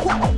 Whoa!